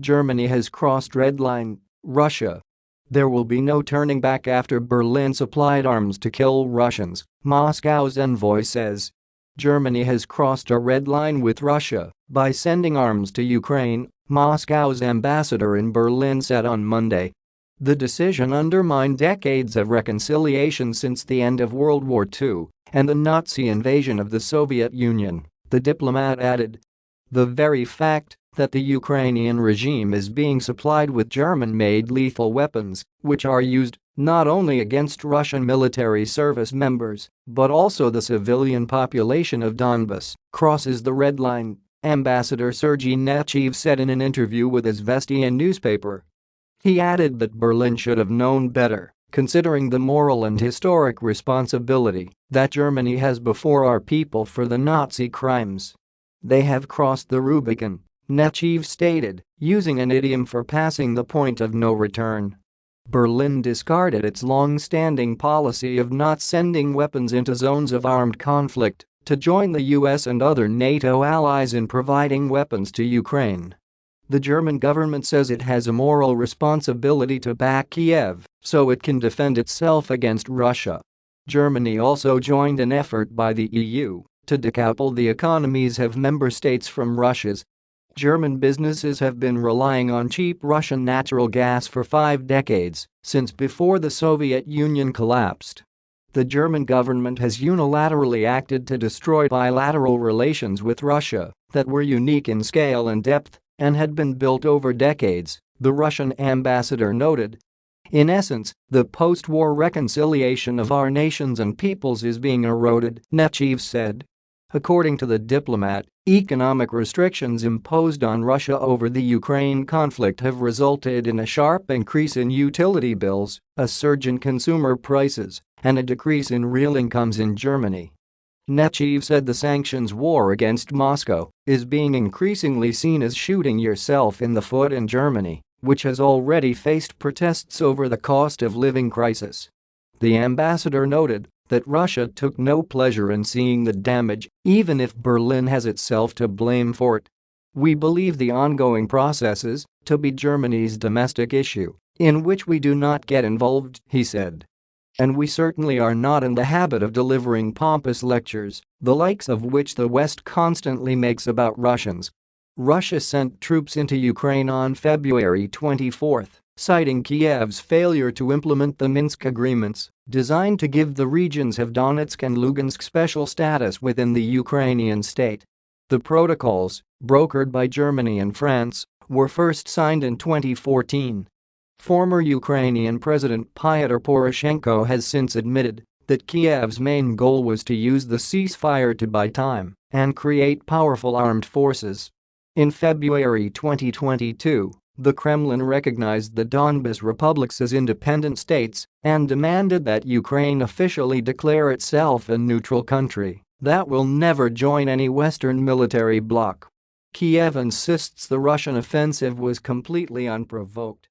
Germany has crossed red line, Russia. There will be no turning back after Berlin supplied arms to kill Russians, Moscow's envoy says. Germany has crossed a red line with Russia by sending arms to Ukraine, Moscow's ambassador in Berlin said on Monday. The decision undermined decades of reconciliation since the end of World War II and the Nazi invasion of the Soviet Union, the diplomat added. The very fact that the Ukrainian regime is being supplied with German-made lethal weapons, which are used not only against Russian military service members, but also the civilian population of Donbas, crosses the red line, Ambassador Sergei Nechayev said in an interview with Izvestia newspaper. He added that Berlin should have known better, considering the moral and historic responsibility that Germany has before our people for the Nazi crimes. They have crossed the Rubicon, Nechayev stated, using an idiom for passing the point of no return. Berlin discarded its long-standing policy of not sending weapons into zones of armed conflict to join the US and other NATO allies in providing weapons to Ukraine. The German government says it has a moral responsibility to back Kiev so it can defend itself against Russia. Germany also joined an effort by the EU to decouple the economies of member states from Russia's. German businesses have been relying on cheap Russian natural gas for five decades, since before the Soviet Union collapsed. The German government has unilaterally acted to destroy bilateral relations with Russia that were unique in scale and depth and had been built over decades, the Russian ambassador noted. In essence, the post-war reconciliation of our nations and peoples is being eroded, Nechayev said. According to the diplomat, economic restrictions imposed on Russia over the Ukraine conflict have resulted in a sharp increase in utility bills, a surge in consumer prices, and a decrease in real incomes in Germany. Nechayev said the sanctions war against Moscow is being increasingly seen as shooting yourself in the foot in Germany, which has already faced protests over the cost of living crisis. The ambassador noted that Russia took no pleasure in seeing the damage, even if Berlin has itself to blame for it. We believe the ongoing processes to be Germany's domestic issue, in which we do not get involved, he said. And we certainly are not in the habit of delivering pompous lectures, the likes of which the West constantly makes about Russians. Russia sent troops into Ukraine on February 24, citing Kiev's failure to implement the Minsk agreements, designed to give the regions of Donetsk and Lugansk special status within the Ukrainian state. The protocols, brokered by Germany and France, were first signed in 2014 Former Ukrainian President Pyotr Poroshenko has since admitted that Kiev's main goal was to use the ceasefire to buy time and create powerful armed forces. In February 2022, the Kremlin recognized the Donbas republics as independent states and demanded that Ukraine officially declare itself a neutral country that will never join any Western military bloc. Kiev insists the Russian offensive was completely unprovoked